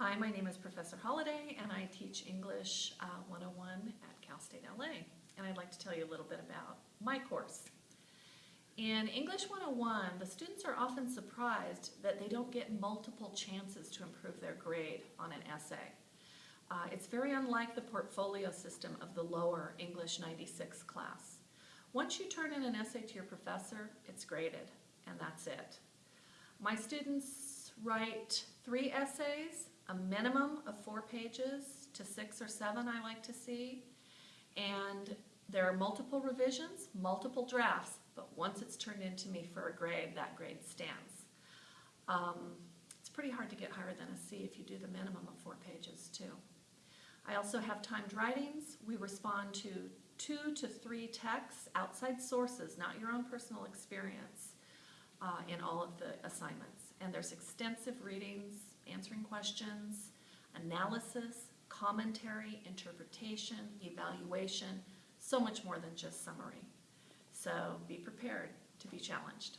Hi, my name is Professor Holliday, and I teach English uh, 101 at Cal State LA. And I'd like to tell you a little bit about my course. In English 101, the students are often surprised that they don't get multiple chances to improve their grade on an essay. Uh, it's very unlike the portfolio system of the lower English 96 class. Once you turn in an essay to your professor, it's graded, and that's it. My students write three essays, a minimum of four pages to six or seven I like to see, and there are multiple revisions, multiple drafts, but once it's turned into me for a grade, that grade stands. Um, it's pretty hard to get higher than a C if you do the minimum of four pages too. I also have timed writings. We respond to two to three texts, outside sources, not your own personal experience, uh, in all of the assignments. And there's extensive readings, answering questions, analysis, commentary, interpretation, evaluation, so much more than just summary. So be prepared to be challenged.